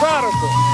barco.